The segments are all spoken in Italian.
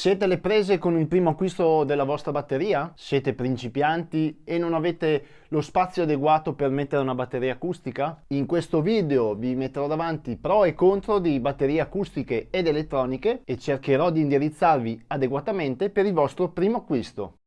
Siete le prese con il primo acquisto della vostra batteria? Siete principianti e non avete lo spazio adeguato per mettere una batteria acustica? In questo video vi metterò davanti pro e contro di batterie acustiche ed elettroniche e cercherò di indirizzarvi adeguatamente per il vostro primo acquisto.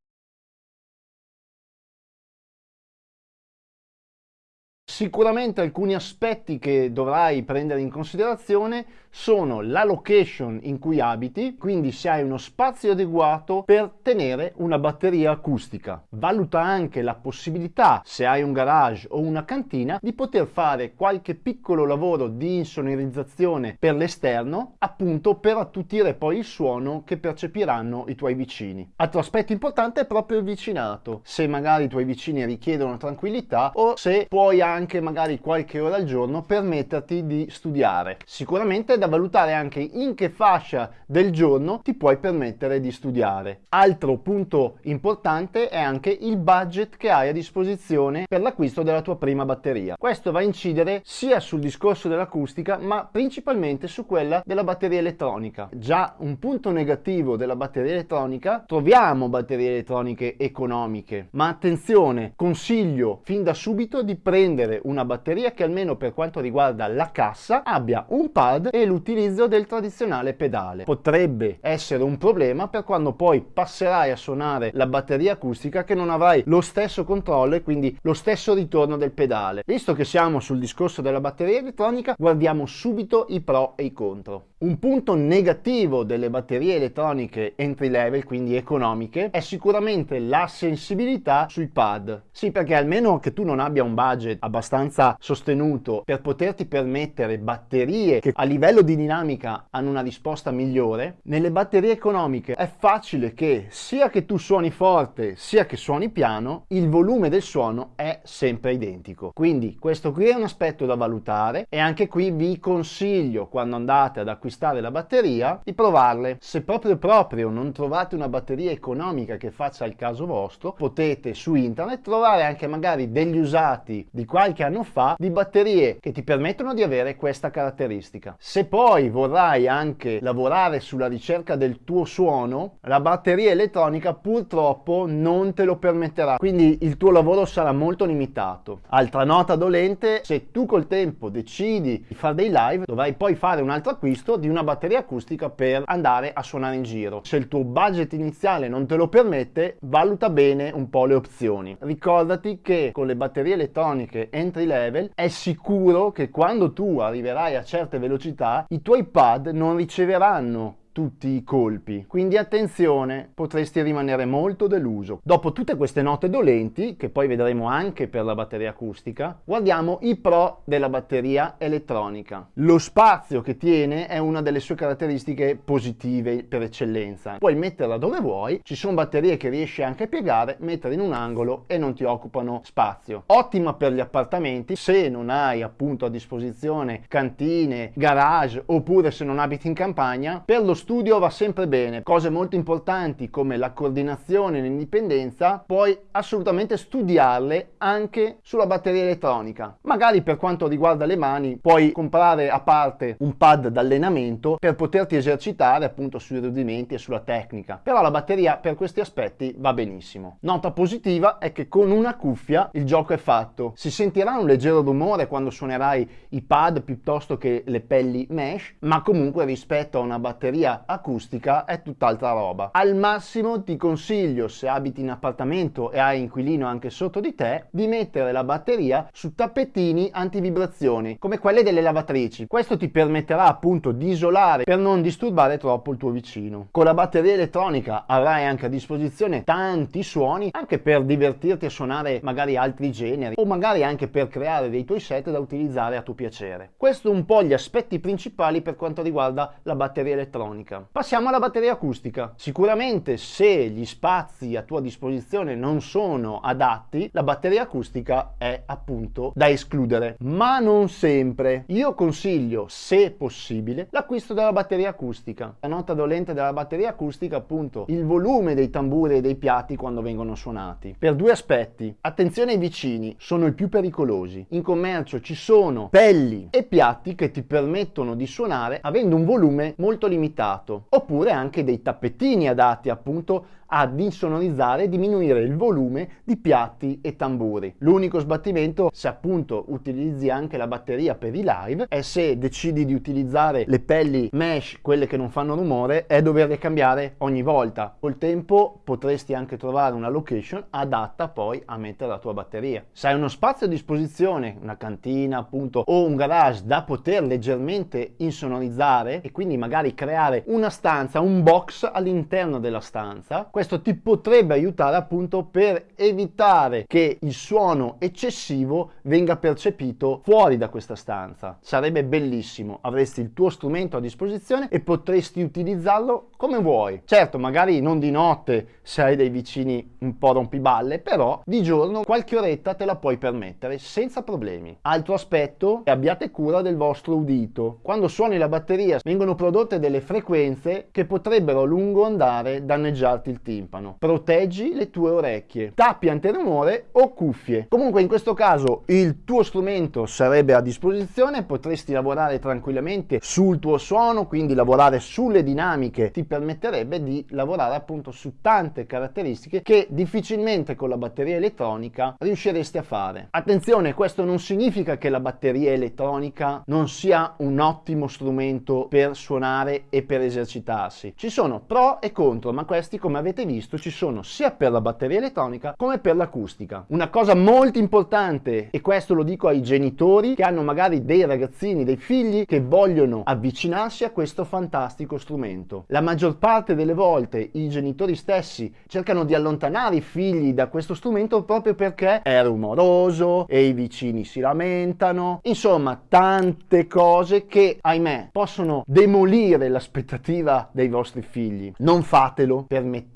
Sicuramente alcuni aspetti che dovrai prendere in considerazione sono la location in cui abiti, quindi se hai uno spazio adeguato per tenere una batteria acustica. Valuta anche la possibilità, se hai un garage o una cantina, di poter fare qualche piccolo lavoro di insonorizzazione per l'esterno, appunto per attutire poi il suono che percepiranno i tuoi vicini. Altro aspetto importante è proprio il vicinato, se magari i tuoi vicini richiedono tranquillità o se puoi anche anche magari qualche ora al giorno permetterti di studiare. Sicuramente è da valutare anche in che fascia del giorno ti puoi permettere di studiare. Altro punto importante è anche il budget che hai a disposizione per l'acquisto della tua prima batteria. Questo va a incidere sia sul discorso dell'acustica ma principalmente su quella della batteria elettronica. Già un punto negativo della batteria elettronica, troviamo batterie elettroniche economiche, ma attenzione, consiglio fin da subito di prendere avere una batteria che almeno per quanto riguarda la cassa abbia un pad e l'utilizzo del tradizionale pedale. Potrebbe essere un problema per quando poi passerai a suonare la batteria acustica che non avrai lo stesso controllo e quindi lo stesso ritorno del pedale. Visto che siamo sul discorso della batteria elettronica guardiamo subito i pro e i contro. Un punto negativo delle batterie elettroniche entry level, quindi economiche, è sicuramente la sensibilità sui pad. Sì, perché almeno che tu non abbia un budget abbastanza sostenuto per poterti permettere batterie che a livello di dinamica hanno una risposta migliore, nelle batterie economiche è facile che sia che tu suoni forte sia che suoni piano, il volume del suono è sempre identico. Quindi questo qui è un aspetto da valutare e anche qui vi consiglio quando andate ad acquistare acquistare la batteria, di provarle. Se proprio proprio non trovate una batteria economica che faccia il caso vostro, potete su internet trovare anche magari degli usati di qualche anno fa di batterie che ti permettono di avere questa caratteristica. Se poi vorrai anche lavorare sulla ricerca del tuo suono, la batteria elettronica purtroppo non te lo permetterà, quindi il tuo lavoro sarà molto limitato. Altra nota dolente, se tu col tempo decidi di fare dei live, dovrai poi fare un altro acquisto di una batteria acustica per andare a suonare in giro. Se il tuo budget iniziale non te lo permette, valuta bene un po' le opzioni. Ricordati che con le batterie elettroniche entry level è sicuro che quando tu arriverai a certe velocità i tuoi pad non riceveranno tutti i colpi. Quindi attenzione, potresti rimanere molto deluso. Dopo tutte queste note dolenti, che poi vedremo anche per la batteria acustica, guardiamo i pro della batteria elettronica. Lo spazio che tiene è una delle sue caratteristiche positive per eccellenza. Puoi metterla dove vuoi, ci sono batterie che riesci anche a piegare, mettere in un angolo e non ti occupano spazio. Ottima per gli appartamenti, se non hai appunto a disposizione cantine, garage oppure se non abiti in campagna, per lo studio va sempre bene, cose molto importanti come la coordinazione e l'indipendenza, puoi assolutamente studiarle anche sulla batteria elettronica. Magari per quanto riguarda le mani puoi comprare a parte un pad d'allenamento per poterti esercitare appunto sui rudimenti e sulla tecnica, però la batteria per questi aspetti va benissimo. Nota positiva è che con una cuffia il gioco è fatto, si sentirà un leggero rumore quando suonerai i pad piuttosto che le pelli mesh, ma comunque rispetto a una batteria acustica è tutt'altra roba. Al massimo ti consiglio, se abiti in appartamento e hai inquilino anche sotto di te, di mettere la batteria su tappetini antivibrazioni, come quelle delle lavatrici. Questo ti permetterà appunto di isolare per non disturbare troppo il tuo vicino. Con la batteria elettronica avrai anche a disposizione tanti suoni, anche per divertirti a suonare magari altri generi, o magari anche per creare dei tuoi set da utilizzare a tuo piacere. Questo un po' gli aspetti principali per quanto riguarda la batteria elettronica elettronica. Passiamo alla batteria acustica. Sicuramente se gli spazi a tua disposizione non sono adatti, la batteria acustica è appunto da escludere, ma non sempre. Io consiglio, se possibile, l'acquisto della batteria acustica. La nota dolente della batteria acustica appunto il volume dei tamburi e dei piatti quando vengono suonati. Per due aspetti. Attenzione ai vicini, sono i più pericolosi. In commercio ci sono pelli e piatti che ti permettono di suonare avendo un volume molto limitato adeguato, oppure anche dei tappetini adatti appunto ad insonorizzare e diminuire il volume di piatti e tamburi. L'unico sbattimento, se appunto utilizzi anche la batteria per i live, è se decidi di utilizzare le pelli mesh, quelle che non fanno rumore, è doverle cambiare ogni volta. Col tempo potresti anche trovare una location adatta poi a mettere la tua batteria. Se hai uno spazio a disposizione, una cantina appunto o un garage da poter leggermente insonorizzare e quindi magari creare una stanza, un box all'interno della stanza, questo ti potrebbe aiutare appunto per evitare che il suono eccessivo venga percepito fuori da questa stanza. Sarebbe bellissimo, avresti il tuo strumento a disposizione e potresti utilizzarlo come vuoi. Certo, magari non di notte se hai dei vicini un po' rompiballe, però di giorno qualche oretta te la puoi permettere senza problemi. Altro aspetto, abbiate cura del vostro udito. Quando suoni la batteria vengono prodotte delle frequenze che potrebbero a lungo andare danneggiarti il timpano. Proteggi le tue orecchie. Tappi antirumore o cuffie. Comunque in questo caso il tuo strumento sarebbe a disposizione, potresti lavorare tranquillamente sul tuo suono, quindi lavorare sulle dinamiche ti permetterebbe di lavorare appunto su tante caratteristiche che difficilmente con la batteria elettronica riusciresti a fare. Attenzione, questo non significa che la batteria elettronica non sia un ottimo strumento per suonare e per esercitarsi. Ci sono pro e contro, ma questi come avete visto ci sono sia per la batteria elettronica come per l'acustica. Una cosa molto importante, e questo lo dico ai genitori che hanno magari dei ragazzini, dei figli che vogliono avvicinarsi a questo fantastico strumento. La maggior parte delle volte i genitori stessi cercano di allontanare i figli da questo strumento proprio perché è rumoroso e i vicini si lamentano. Insomma, tante cose che, ahimè, possono demolire l'aspettativa dei vostri figli. Non fatelo,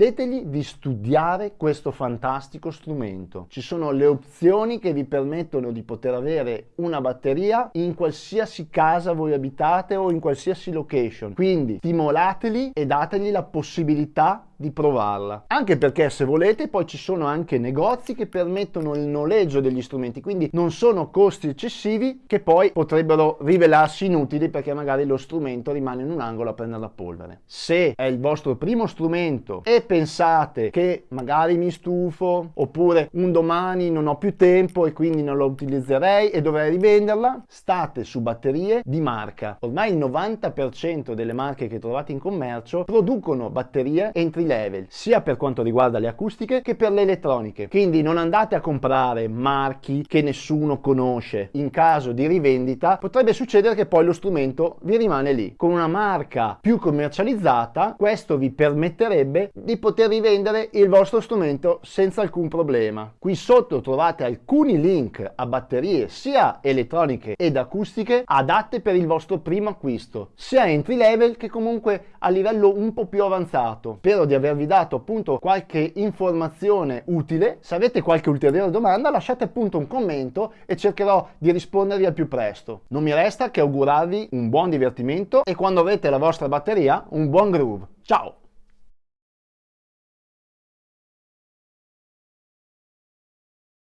permettetegli di studiare questo fantastico strumento. Ci sono le opzioni che vi permettono di poter avere una batteria in qualsiasi casa voi abitate o in qualsiasi location. Quindi stimolateli e dategli la possibilità di provarla. Anche perché se volete poi ci sono anche negozi che permettono il noleggio degli strumenti, quindi non sono costi eccessivi che poi potrebbero rivelarsi inutili perché magari lo strumento rimane in un angolo a prendere la polvere. Se è il vostro primo strumento e pensate che magari mi stufo oppure un domani non ho più tempo e quindi non lo utilizzerei e dovrei rivenderla, state su batterie di marca. Ormai il 90% delle marche che trovate in commercio producono batterie entry level, sia per quanto riguarda le acustiche che per le elettroniche. Quindi non andate a comprare marchi che nessuno conosce. In caso di rivendita potrebbe succedere che poi lo strumento vi rimane lì. Con una marca più commercializzata questo vi permetterebbe di poter rivendere il vostro strumento senza alcun problema. Qui sotto trovate alcuni link a batterie sia elettroniche ed acustiche adatte per il vostro primo acquisto, sia entry level che comunque a livello un po' più avanzato. Spero di avervi dato appunto qualche informazione utile. Se avete qualche ulteriore domanda lasciate appunto un commento e cercherò di rispondervi al più presto. Non mi resta che augurarvi un buon divertimento e quando avrete la vostra batteria un buon groove. Ciao!